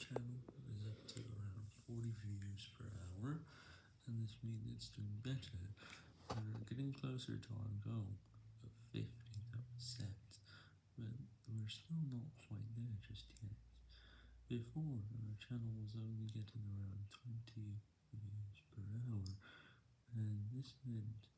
channel is up to around 40 views per hour, and this means it's doing better. We're getting closer to our goal of 50%, but we're still not quite there just yet. Before, our channel was only getting around 20 views per hour, and this meant